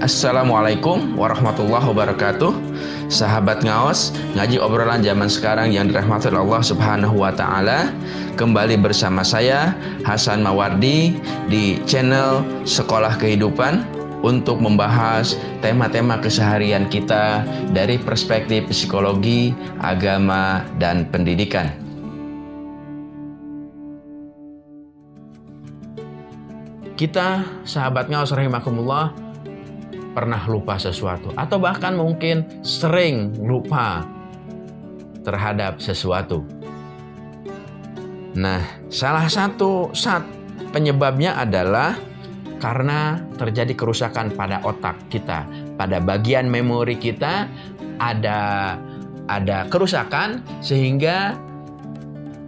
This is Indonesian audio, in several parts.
Assalamualaikum warahmatullahi wabarakatuh. Sahabat ngaos Ngaji obrolan zaman sekarang yang dirahmati Allah subhanahu wa ta'ala Kembali bersama saya Hasan Mawardi Di channel Sekolah Kehidupan Untuk membahas tema-tema keseharian kita Dari perspektif psikologi, agama, dan pendidikan. Kita sahabat ngaos rahimakumullah pernah lupa sesuatu atau bahkan mungkin sering lupa terhadap sesuatu. Nah, salah satu saat penyebabnya adalah karena terjadi kerusakan pada otak kita, pada bagian memori kita ada ada kerusakan sehingga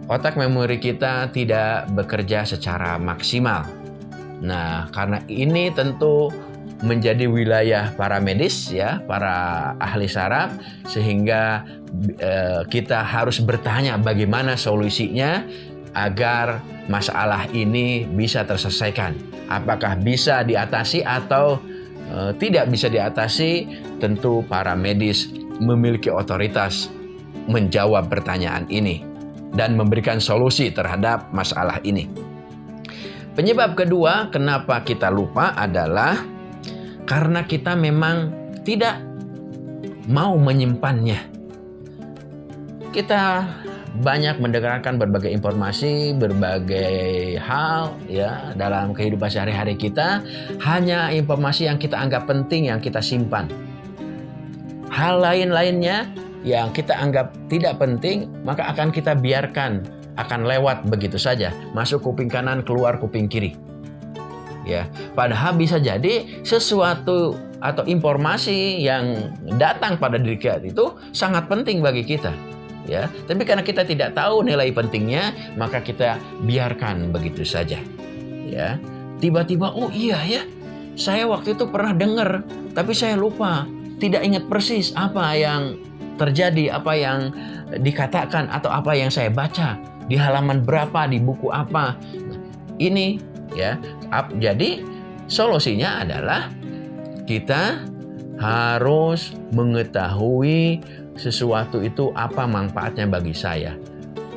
otak memori kita tidak bekerja secara maksimal. Nah, karena ini tentu menjadi wilayah para medis ya, para ahli saraf sehingga eh, kita harus bertanya bagaimana solusinya agar masalah ini bisa terselesaikan. Apakah bisa diatasi atau eh, tidak bisa diatasi? Tentu para medis memiliki otoritas menjawab pertanyaan ini dan memberikan solusi terhadap masalah ini. Penyebab kedua kenapa kita lupa adalah karena kita memang tidak mau menyimpannya. Kita banyak mendengarkan berbagai informasi, berbagai hal ya dalam kehidupan sehari-hari kita, hanya informasi yang kita anggap penting yang kita simpan. Hal lain-lainnya yang kita anggap tidak penting, maka akan kita biarkan akan lewat begitu saja, masuk kuping kanan, keluar kuping kiri ya. Padahal bisa jadi sesuatu atau informasi yang datang pada diri kita itu sangat penting bagi kita. Ya, tapi karena kita tidak tahu nilai pentingnya, maka kita biarkan begitu saja. Ya. Tiba-tiba oh iya ya. Saya waktu itu pernah dengar, tapi saya lupa, tidak ingat persis apa yang terjadi, apa yang dikatakan atau apa yang saya baca di halaman berapa di buku apa. Ini ya. Jadi solusinya adalah kita harus mengetahui sesuatu itu apa manfaatnya bagi saya.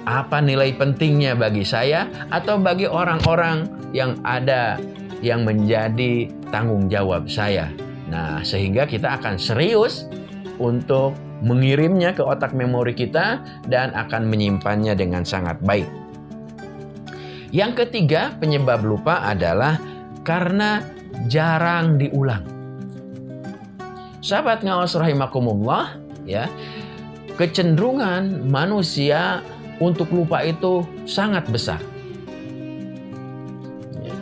Apa nilai pentingnya bagi saya atau bagi orang-orang yang ada yang menjadi tanggung jawab saya. Nah, sehingga kita akan serius untuk mengirimnya ke otak memori kita dan akan menyimpannya dengan sangat baik. Yang ketiga penyebab lupa adalah karena jarang diulang. Sahabat ngawas rahimakumullah, ya, kecenderungan manusia untuk lupa itu sangat besar. Ya.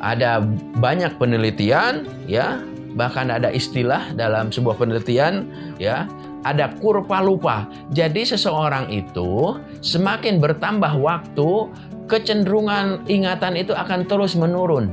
Ada banyak penelitian, ya, bahkan ada istilah dalam sebuah penelitian, ya, ada kurva lupa. Jadi seseorang itu semakin bertambah waktu, kecenderungan ingatan itu akan terus menurun.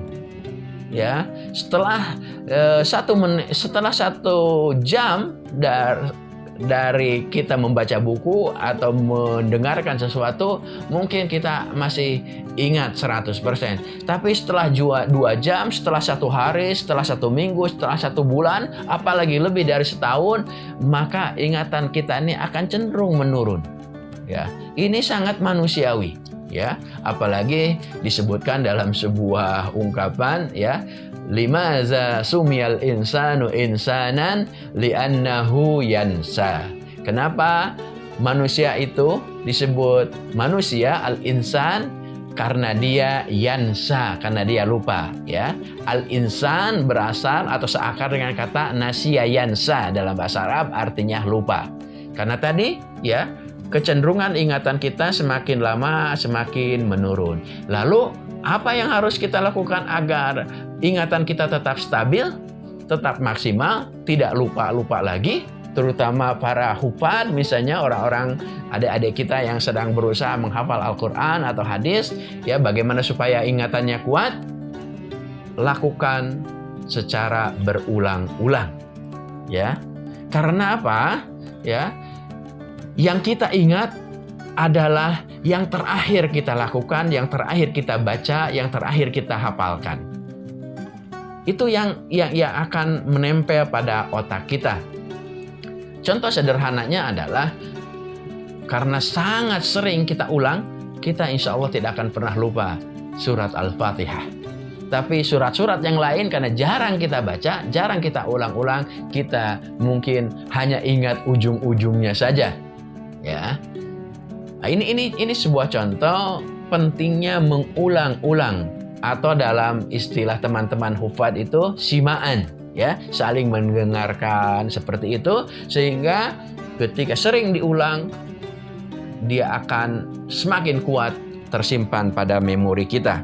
Ya, setelah eh, satu menit, setelah satu jam dari dari kita membaca buku atau mendengarkan sesuatu mungkin kita masih ingat 100% tapi setelah dua jam setelah satu hari setelah satu minggu setelah satu bulan apalagi lebih dari setahun maka ingatan kita ini akan cenderung menurun. Ya ini sangat manusiawi ya. Apalagi disebutkan dalam sebuah ungkapan ya. Lima za sumiyal insanu insanan li'annahu yansa. Kenapa manusia itu disebut manusia al insan karena dia yansa karena dia lupa ya. Al insan berasal atau seakar dengan kata nasia yansa dalam bahasa Arab artinya lupa. Karena tadi ya kecenderungan ingatan kita semakin lama semakin menurun. Lalu, apa yang harus kita lakukan agar ingatan kita tetap stabil, tetap maksimal, tidak lupa-lupa lagi? Terutama para hufad, misalnya orang-orang adik-adik kita yang sedang berusaha menghafal Al-Quran atau hadis, ya bagaimana supaya ingatannya kuat? Lakukan secara berulang-ulang. Ya, karena apa? Ya, yang kita ingat adalah yang terakhir kita lakukan, yang terakhir kita baca, yang terakhir kita hafalkan. Itu yang yang, yang akan menempel pada otak kita. Contoh sederhananya adalah karena sangat sering kita ulang, kita insya Allah tidak akan pernah lupa surat Al-Fatihah. Tapi surat-surat yang lain karena jarang kita baca, jarang kita ulang-ulang, kita mungkin hanya ingat ujung-ujungnya saja. Ya. Nah, ini ini ini sebuah contoh pentingnya mengulang-ulang atau dalam istilah teman-teman hufad itu simaan ya, saling mendengarkan seperti itu sehingga ketika sering diulang dia akan semakin kuat tersimpan pada memori kita.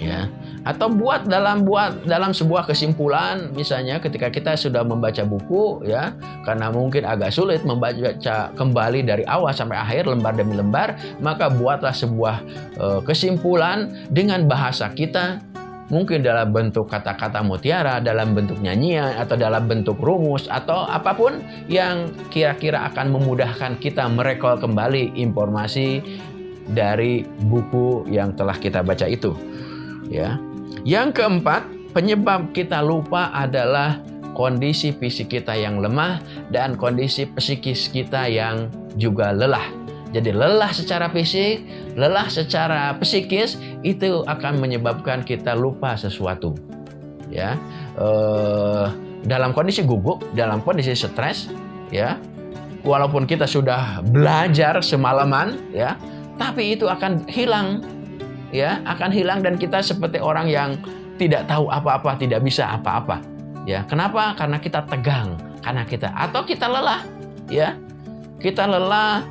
Ya. Atau buat dalam buat dalam sebuah kesimpulan misalnya ketika kita sudah membaca buku ya karena mungkin agak sulit membaca kembali dari awal sampai akhir lembar demi lembar maka buatlah sebuah uh, kesimpulan dengan bahasa kita mungkin dalam bentuk kata-kata mutiara, dalam bentuk nyanyian, atau dalam bentuk rumus, atau apa pun yang kira-kira akan memudahkan kita merekol kembali informasi dari buku yang telah kita baca itu. Ya. Yang keempat, penyebab kita lupa adalah kondisi fisik kita yang lemah dan kondisi psikis kita yang juga lelah. Jadi lelah secara fisik, lelah secara psikis itu akan menyebabkan kita lupa sesuatu. Ya, eh, dalam kondisi gugup, dalam kondisi stres, ya, walaupun kita sudah belajar semalaman, ya, tapi itu akan hilang, ya, akan hilang dan kita seperti orang yang tidak tahu apa-apa, tidak bisa apa-apa. Ya, kenapa? Karena kita tegang, karena kita atau kita lelah, ya. Kita lelah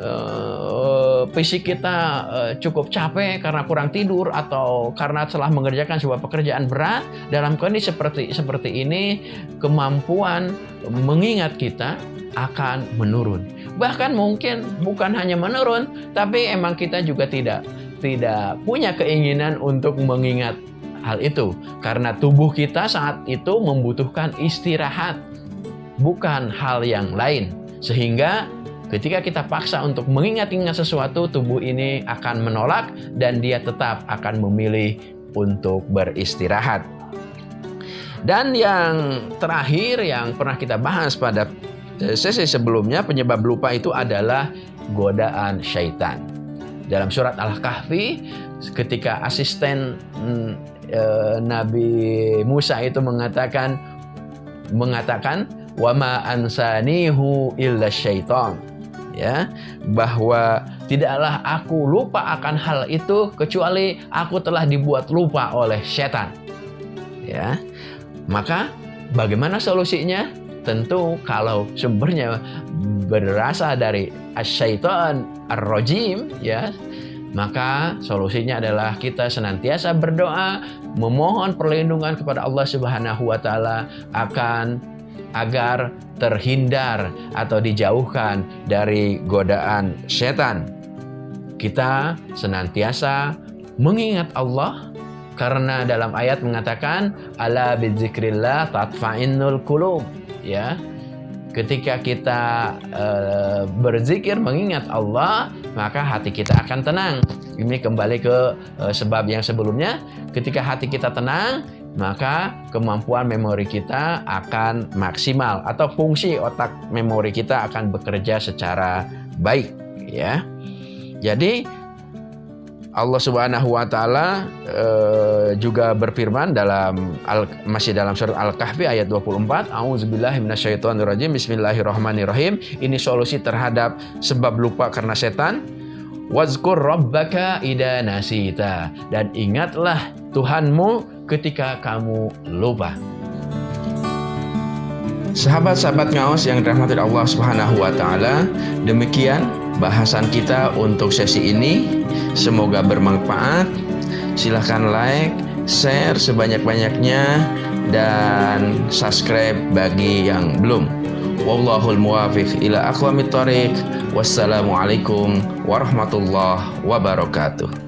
uh, fisik kita uh, cukup capek karena kurang tidur atau karena telah mengerjakan sebuah pekerjaan berat dalam kondisi seperti seperti ini kemampuan mengingat kita akan menurun bahkan mungkin bukan hanya menurun tapi emang kita juga tidak tidak punya keinginan untuk mengingat hal itu karena tubuh kita saat itu membutuhkan istirahat bukan hal yang lain sehingga Ketika kita paksa untuk mengingat-ingat sesuatu, tubuh ini akan menolak dan dia tetap akan memilih untuk beristirahat. Dan yang terakhir yang pernah kita bahas pada eh, sesi sebelumnya, penyebab lupa itu adalah godaan syaitan. Dalam surat Al-Kahfi, ketika asisten e, Nabi Musa itu mengatakan mengatakan wama ansanihu illa syaitan. Ya bahwa tidaklah aku lupa akan hal itu kecuali aku telah dibuat lupa oleh setan. Ya maka bagaimana solusinya tentu kalau sumbernya berasal dari asyaiton ar-rajim ya maka solusinya adalah kita senantiasa berdoa memohon perlindungan kepada Allah Subhanahu wa taala akan agar terhindar atau dijauhkan dari godaan setan. Kita senantiasa mengingat Allah karena dalam ayat mengatakan ala bidzikrillah tatfainnul qulub ya. Ketika kita uh, berzikir mengingat Allah, maka hati kita akan tenang. Ini kembali ke uh, sebab yang sebelumnya, ketika hati kita tenang, maka kemampuan memori kita akan maksimal atau fungsi otak memori kita akan bekerja secara baik ya. Jadi Allah Subhanahu wa taala e, juga berfirman dalam al, masih dalam surat Al-Kahfi ayat 24, A'udzubillahi minasyaitonirrajim. Bismillahirrahmanirrahim. Ini solusi terhadap sebab lupa karena setan. Wazkur rabbaka ida nasita dan ingatlah Tuhanmu ketika kamu lupa. Sahabat-sahabat ngaos yang dirahmati Allah Subhanahu wa taala, demikian bahasan kita untuk sesi ini. Semoga bermanfaat. Silahkan like, share sebanyak-banyaknya dan subscribe bagi yang belum. Wallahul muwafiq ila aqwamit thoriq. Wassalamualaikum warahmatullahi wabarakatuh.